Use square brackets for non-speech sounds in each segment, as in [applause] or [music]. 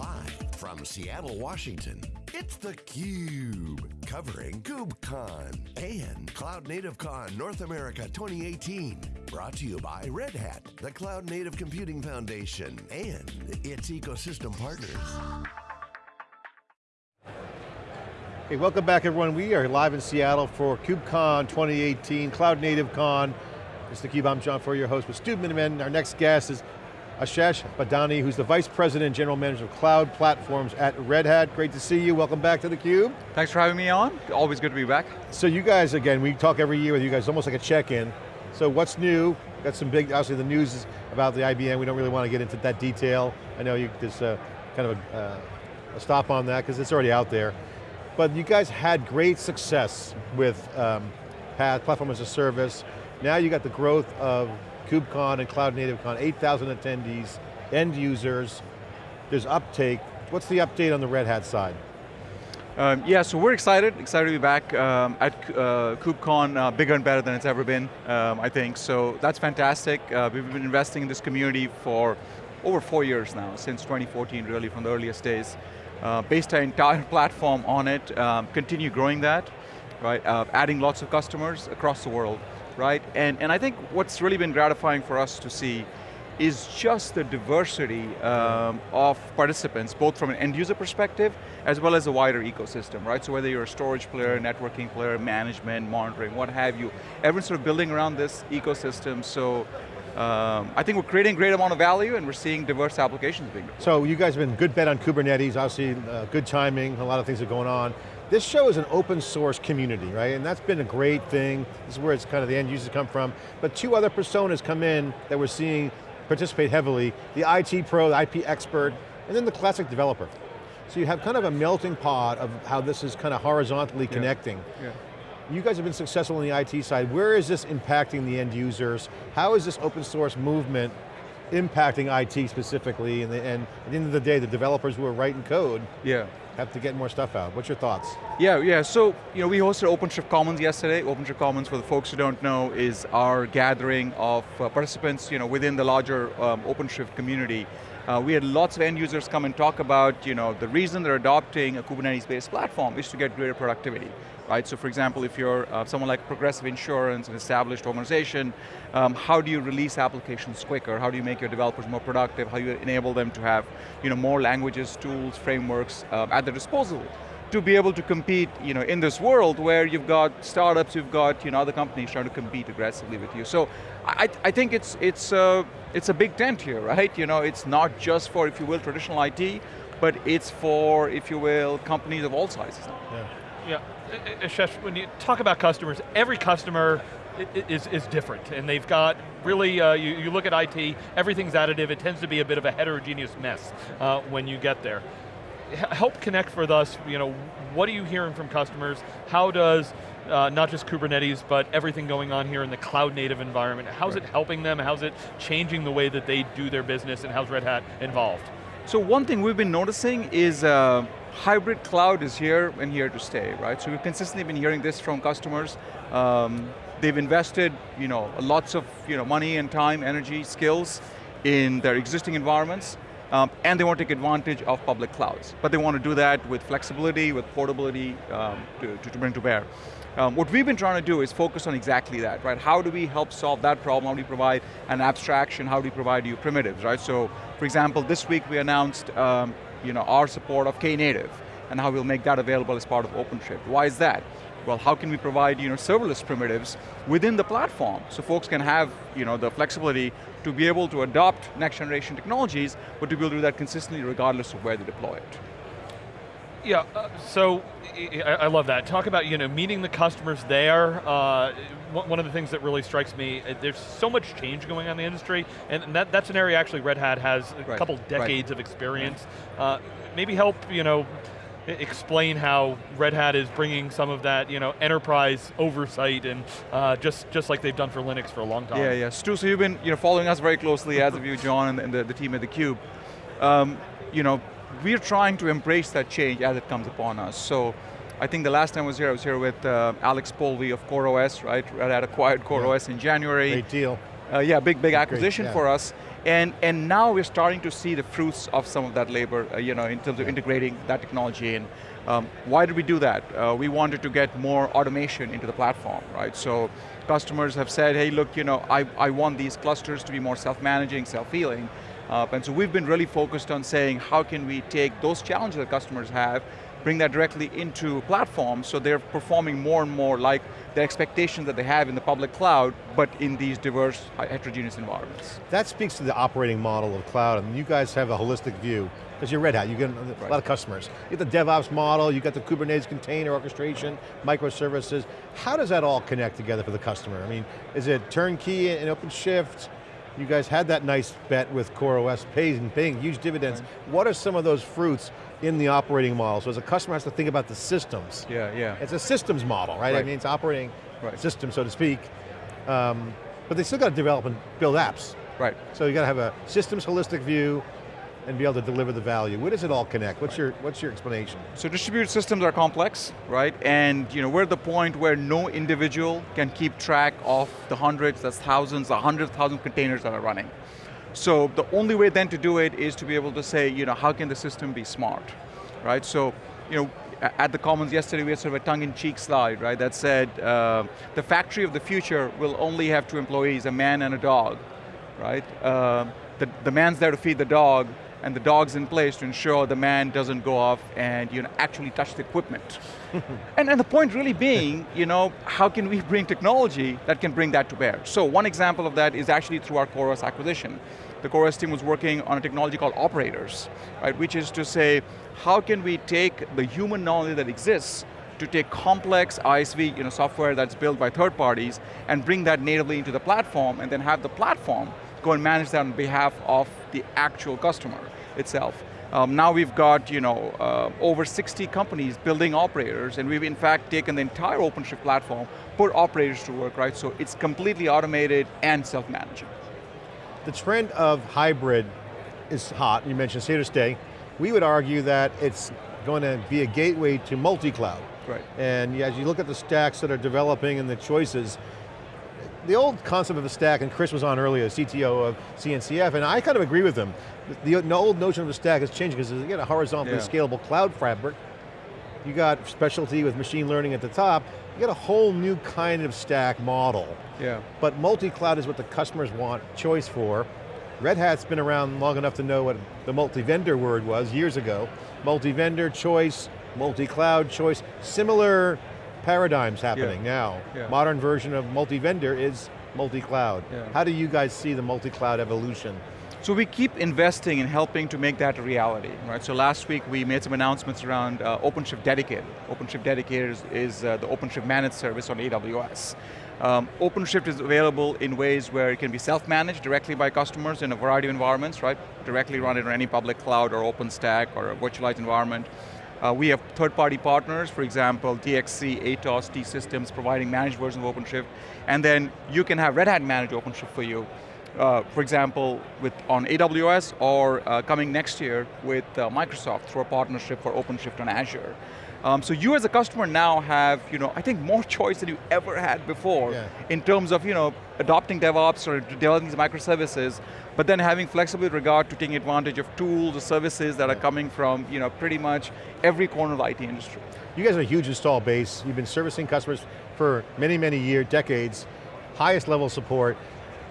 Live from Seattle, Washington, it's theCUBE, covering KubeCon and Cloud Native Con North America 2018. Brought to you by Red Hat, the Cloud Native Computing Foundation, and its ecosystem partners. Hey, welcome back everyone. We are live in Seattle for KubeCon 2018, Cloud Native Con. It's theCUBE, I'm John Furrier, your host with Stu Miniman. Our next guest is Ashesh Badani, who's the Vice President and General Manager of Cloud Platforms at Red Hat. Great to see you, welcome back to theCUBE. Thanks for having me on, always good to be back. So you guys, again, we talk every year with you guys, almost like a check-in. So what's new? Got some big, obviously the news is about the IBM, we don't really want to get into that detail. I know you, there's uh, kind of a, uh, a, stop on that, because it's already out there. But you guys had great success with um, PaaS, Platform as a Service. Now you got the growth of KubeCon and Cloud Native Con, 8,000 attendees, end users, there's uptake. What's the update on the Red Hat side? Um, yeah, so we're excited, excited to be back um, at uh, KubeCon, uh, bigger and better than it's ever been, um, I think. So that's fantastic. Uh, we've been investing in this community for over four years now, since 2014 really, from the earliest days. Uh, based our entire [laughs] platform on it, um, continue growing that, right? Uh, adding lots of customers across the world right? And, and I think what's really been gratifying for us to see is just the diversity um, of participants, both from an end user perspective, as well as a wider ecosystem, right? So whether you're a storage player, networking player, management, monitoring, what have you, everyone's sort of building around this ecosystem, so um, I think we're creating a great amount of value and we're seeing diverse applications being deployed. So you guys have been good bet on Kubernetes, obviously uh, good timing, a lot of things are going on. This show is an open source community, right? And that's been a great thing. This is where it's kind of the end users come from. But two other personas come in that we're seeing participate heavily, the IT pro, the IP expert, and then the classic developer. So you have kind of a melting pot of how this is kind of horizontally yeah. connecting. Yeah. You guys have been successful in the IT side. Where is this impacting the end users? How is this open source movement impacting IT specifically? And, the, and at the end of the day, the developers who are writing code yeah have to get more stuff out. What's your thoughts? Yeah, yeah, so you know, we hosted OpenShift Commons yesterday. OpenShift Commons, for the folks who don't know, is our gathering of uh, participants you know, within the larger um, OpenShift community. Uh, we had lots of end users come and talk about you know, the reason they're adopting a Kubernetes-based platform is to get greater productivity right? So for example, if you're uh, someone like Progressive Insurance, an established organization, um, how do you release applications quicker? How do you make your developers more productive? How do you enable them to have you know, more languages, tools, frameworks um, at their disposal? to be able to compete you know, in this world where you've got startups, you've got you know, other companies trying to compete aggressively with you. So I, I think it's, it's, uh, it's a big tent here, right? You know, it's not just for, if you will, traditional IT, but it's for, if you will, companies of all sizes. Yeah. Yeah, Ashesh, when you talk about customers, every customer is, is different, and they've got really, uh, you, you look at IT, everything's additive, it tends to be a bit of a heterogeneous mess uh, when you get there. help connect with us, you know, what are you hearing from customers? How does uh, not just Kubernetes, but everything going on here in the cloud native environment. How's right. it helping them? How's it changing the way that they do their business and how's Red Hat involved? So one thing we've been noticing is uh, hybrid cloud is here and here to stay, right? So we've consistently been hearing this from customers. Um, they've invested you know, lots of you know, money and time, energy, skills in their existing environments, um, and they want to take advantage of public clouds. But they want to do that with flexibility, with portability um, to, to, bring to bear. Um, what we've been trying to do is focus on exactly that, right? How do we help solve that problem? How do we provide an abstraction? How do we provide you primitives, right? So, for example, this week we announced um, you know, our support of Knative and how we'll make that available as part of OpenShift. Why is that? Well, how can we provide you know, serverless primitives within the platform so folks can have you know, the flexibility to be able to adopt next generation technologies, but to be able to do that consistently regardless of where they deploy it. Yeah, uh, so I, love that. Talk about you know meeting the customers there. Uh, one of the things that really strikes me, uh, there's so much change going on in the industry, and that, that's an area actually Red Hat has a right. couple decades right. of experience. Uh, maybe help you know explain how Red Hat is bringing some of that, you know, enterprise oversight and uh, just just like they've done for Linux for a long time. Yeah, yeah. Stu, so you've been you know following us very closely, as have you, John, and the, the team at theCUBE. Um, you know, we're trying to embrace that change as it comes upon us. So I think the last time I was here, I was here with uh, Alex Polvi of CoreOS, right? Red Hat acquired CoreOS yeah. in January. Great deal. Uh, yeah, big, big acquisition Great, yeah. for us. And, and now we're starting to see the fruits of some of that labor, uh, you know, in terms of integrating that technology in. Um, why did we do that? Uh, we wanted to get more automation into the platform, right? So customers have said, hey, look, you know, I, I want these clusters to be more self-managing, self-healing, uh, and so we've been really focused on saying, how can we take those challenges that customers have bring that directly into platforms so they're performing more and more like the expectations that they have in the public cloud, but in these diverse, heterogeneous environments. That speaks to the operating model of cloud, and you guys have a holistic view, because you're Red Hat, you get a right. lot of customers. You get the DevOps model, you got the Kubernetes container orchestration, microservices. How does that all connect together for the customer? I mean, is it turnkey and OpenShift? You guys had that nice bet with CoreOS, paying, paying huge dividends. Right. What are some of those fruits in the operating model. So as a customer has to think about the systems. Yeah, yeah. It's a systems model, right? right. I mean, it's operating right. system, so to speak. Um, but they still got to develop and build apps. Right. So you got to have a systems holistic view and be able to deliver the value. Where does it all connect? What's, right. your, what's your explanation? So distributed systems are complex, right? And you know, we're at the point where no individual can keep track of the hundreds, that's thousands, the hundred thousand containers that are running. So the only way then to do it is to be able to say, you know, how can the system be smart, right? So, you know, at the Commons yesterday we had sort of a tongue-in-cheek slide, right, that said uh, the factory of the future will only have two employees, a man and a dog, right? Uh, the, the man's there to feed the dog, and the dog's in place to ensure the man doesn't go off and you know, actually touch the equipment. [laughs] and, and the point really being, you know, how can we bring technology that can bring that to bear? So one example of that is actually through our CoreOS acquisition. The CoreOS team was working on a technology called operators, right, which is to say, how can we take the human knowledge that exists to take complex ISV you know, software that's built by third parties and bring that natively into the platform and then have the platform go and manage that on behalf of the actual customer itself. Um, now we've got you know, uh, over 60 companies building operators, and we've in fact taken the entire OpenShift platform, put operators to work, right? So it's completely automated and self-managing. The trend of hybrid is hot, you mentioned here to stay. We would argue that it's going to be a gateway to multi-cloud. Right. And as you look at the stacks that are developing and the choices, the old concept of a stack, and Chris was on earlier, CTO of CNCF, and I kind of agree with him. The, old notion of a stack has changed because you get a horizontally yeah. scalable cloud fabric, you got specialty with machine learning at the top, you got a whole new kind of stack model. Yeah. But multi-cloud is what the customers want choice for. Red Hat's been around long enough to know what the multi-vendor word was years ago. Multi-vendor choice, multi-cloud choice, similar paradigms happening yeah. now. Yeah. Modern version of multi-vendor is multi-cloud. Yeah. How do you guys see the multi-cloud evolution? So we keep investing in helping to make that a reality, right? So last week we made some announcements around uh, OpenShift Dedicated. OpenShift Dedicated is, is uh, the OpenShift managed service on AWS. Um, OpenShift is available in ways where it can be self-managed directly by customers in a variety of environments, right? Directly run it on any public cloud or OpenStack or a virtualized environment. Uh, we have third-party partners, for example, DXC, Atos, T-Systems, providing managed versions of OpenShift, and then you can have Red Hat manage OpenShift for you. Uh, for example, with on AWS or uh, coming next year with uh, Microsoft through a partnership for OpenShift on Azure. Um, so you as a customer now have, you know, I think more choice than you ever had before yeah. in terms of, you know, adopting DevOps or developing these microservices, but then having flexibility regard to taking advantage of tools or services that are coming from, you know, pretty much every corner of the IT industry. You guys are a huge install base. You've been servicing customers for many, many years, decades, highest level support.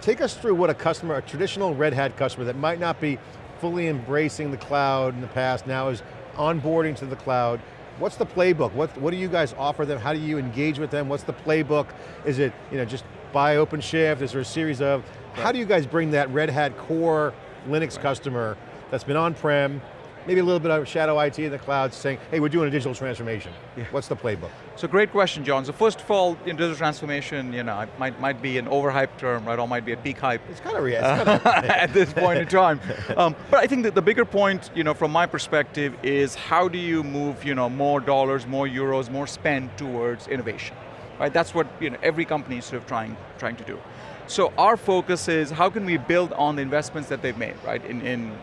Take us through what a customer, a traditional Red Hat customer that might not be fully embracing the cloud in the past, now is onboarding to the cloud. What's the playbook? What, what do you guys offer them? How do you engage with them? What's the playbook? Is it you know, just buy OpenShift? Is there a series of, right. how do you guys bring that Red Hat core Linux right. customer that's been on-prem, maybe a little bit of shadow IT in the cloud saying, hey, we're doing a digital transformation. Yeah. What's the playbook? So great question, John. So first of all, in digital transformation, you know, it might, might be an overhyped term, right, or might be a peak hype. It's kind of, yeah, kind of [laughs] at this point in time. [laughs] Um, but I think that the bigger point, you know, from my perspective is how do you move, you know, more dollars, more euros, more spend towards innovation? Right, that's what you know, every company is sort of trying, trying to do. So our focus is how can we build on the investments that they've made, right, in, in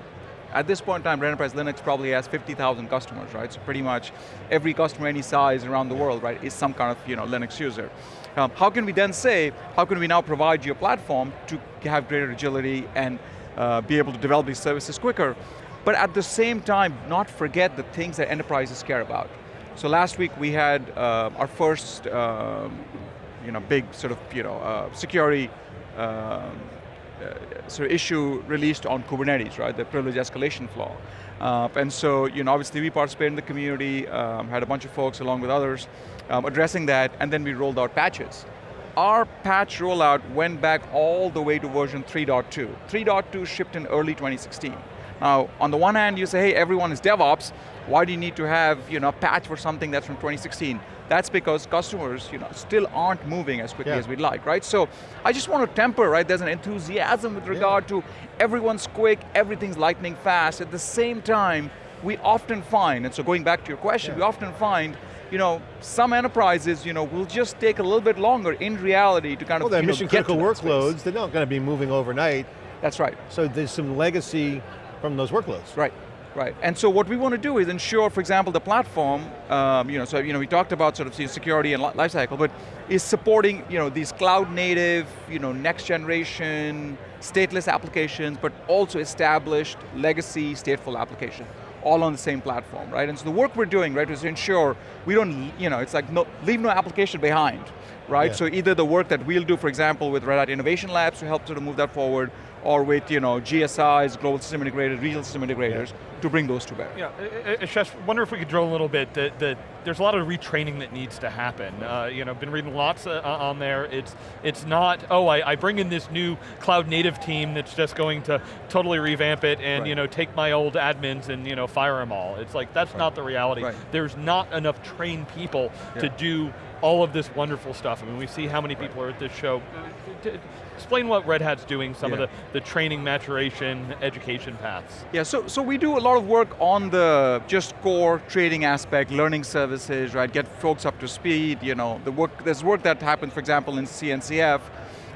at this point in time, Red Enterprise Linux probably has 50,000 customers, right? So pretty much every customer any size around the world, right, is some kind of you know, Linux user. Um, how can we then say, how can we now provide you a platform to have greater agility and uh, be able to develop these services quicker. But at the same time, not forget the things that enterprises care about. So last week we had uh, our first um, you know, big sort of you know, uh, security um, uh, sort of issue released on Kubernetes, right? The privilege escalation flaw. Uh, and so, you know, obviously we participated in the community, um, had a bunch of folks along with others um, addressing that, and then we rolled out patches. Our patch rollout went back all the way to version 3.2. 3.2 shipped in early 2016. Now, on the one hand, you say, hey, everyone is DevOps, why do you need to have you know, a patch for something that's from 2016? That's because customers you know, still aren't moving as quickly yeah. as we'd like, right? So I just want to temper, right? There's an enthusiasm with regard yeah. to everyone's quick, everything's lightning fast. At the same time, we often find, and so going back to your question, yeah. we often find you know, some enterprises, you know, will just take a little bit longer in reality to kind well, of, well, they're mission critical workloads, they're not going to be moving overnight. That's right. So there's some legacy from those workloads. Right. Right, and so what we want to do is ensure, for example, the platform, um, you know, so you know, we talked about sort of security and lifecycle, but is supporting, you know, these cloud native, you know, next generation, stateless applications, but also established legacy stateful application, all on the same platform, right? And so the work we're doing, right, is to ensure we don't, you know, it's like no, leave no application behind, right? Yeah. So either the work that we'll do, for example, with Red Hat Innovation Labs to help sort of move that forward, or with you know, GSIs, global system integrators, regional system integrators, yeah. to bring those to bear. Yeah, Ashesh, wonder if we could drill a little bit, that, that there's a lot of retraining that needs to happen. Uh, you know, been reading lots uh, on there, it's, it's not, oh, I, I, bring in this new cloud native team that's just going to totally revamp it and right. you know, take my old admins and you know, fire them all. It's like, that's right. not the reality. Right. There's not enough trained people yeah. to do all of this wonderful stuff. I mean, we see how many people are at this show. Explain what Red Hat's doing, some yeah. of the, the training, maturation, education paths. Yeah, so, so we do a lot of work on the just core trading aspect, learning services, right, get folks up to speed, you know, the work, there's work that happens, for example, in CNCF,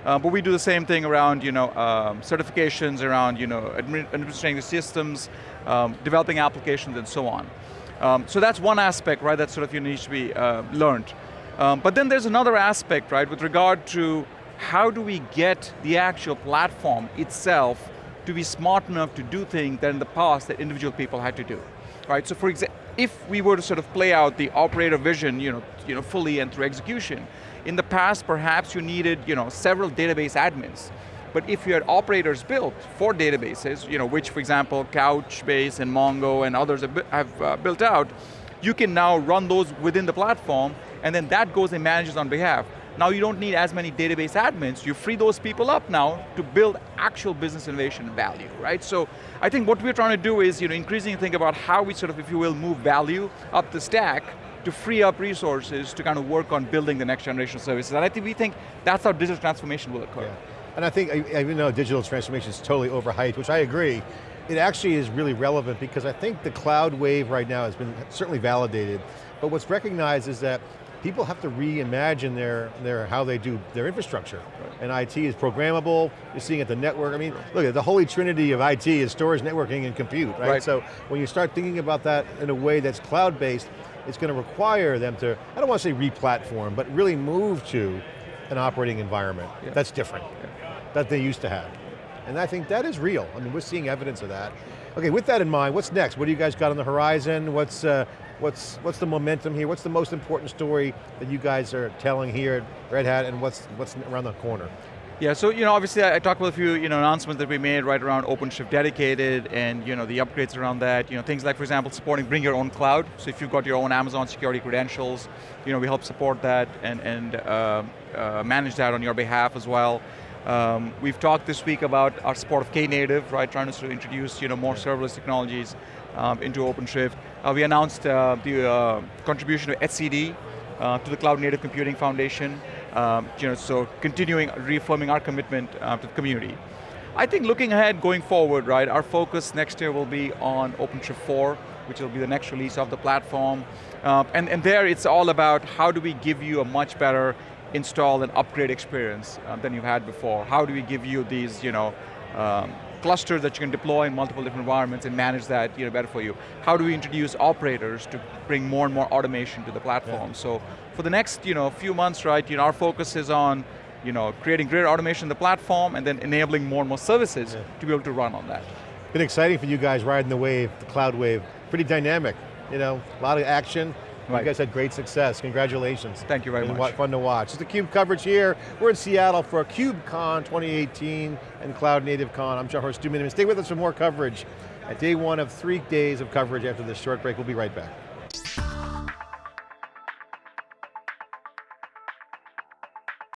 uh, but we do the same thing around you know, um, certifications, around you know, administering the systems, um, developing applications, and so on. Um, so that's one aspect, right, that sort of you needs to be uh, learned. Um, but then there's another aspect, right, with regard to how do we get the actual platform itself to be smart enough to do things that in the past that individual people had to do, right? So for example, if we were to sort of play out the operator vision, you know, you know, fully and through execution, in the past perhaps you needed, you know, several database admins. But if you had operators built for databases, you know, which for example, Couchbase and Mongo and others have, have uh, built out, you can now run those within the platform and then that goes and manages on behalf. Now you don't need as many database admins, you free those people up now to build actual business innovation value, right? So I think what we're trying to do is you know, increasingly think about how we sort of, if you will, move value up the stack to free up resources to kind of work on building the next generation of services. And I think we think that's how digital transformation will occur. Yeah. And I think, even though digital transformation is totally overhyped, which I agree, it actually is really relevant because I think the cloud wave right now has been certainly validated, but what's recognized is that people have to reimagine their, their how they do their infrastructure. Right. And IT is programmable, you're seeing at the network, I mean, look at the holy trinity of IT is storage, networking, and compute, right? right? So when you start thinking about that in a way that's cloud-based, it's going to require them to, I don't want to say re-platform, but really move to an operating environment yeah. that's different, yeah. that they used to have. And I think that is real. I mean, we're seeing evidence of that. Okay, with that in mind, what's next? What do you guys got on the horizon? What's, uh, what's, what's the momentum here? What's the most important story that you guys are telling here at Red Hat and what's, what's around the corner? Yeah, so you know, obviously I, talked about a few you know, announcements that we made right around OpenShift Dedicated and you know, the upgrades around that. You know, things like, for example, supporting bring your own cloud. So if you've got your own Amazon security credentials, you know, we help support that and, and uh, uh, manage that on your behalf as well. Um, we've talked this week about our support of Knative, right, trying to sort of introduce you know, more serverless technologies um, into OpenShift. Uh, we announced uh, the uh, contribution of etcd uh, to the Cloud Native Computing Foundation, um, you know, so continuing, reaffirming our commitment uh, to the community. I think looking ahead, going forward, right, our focus next year will be on OpenShift 4, which will be the next release of the platform. Uh, and, and there it's all about how do we give you a much better install and upgrade experience um, than you've had before. How do we give you these, you know, um, clusters that you can deploy in multiple different environments and manage that you know, better for you. How do we introduce operators to bring more and more automation to the platform? Yeah. So for the next you know, few months, right, you know, our focus is on you know, creating greater automation in the platform and then enabling more and more services Yeah. to be able to run on that. Been exciting for you guys riding the wave, the cloud wave. Pretty dynamic, you know, a lot of action. You guys had great success, congratulations. Thank you very much. Fun to watch. It's the CUBE coverage here. We're in Seattle for KubeCon 2018 and Cloud Native Con. I'm John Furrier. Stay with us for more coverage at day one of three days of coverage after this short break. We'll be right back.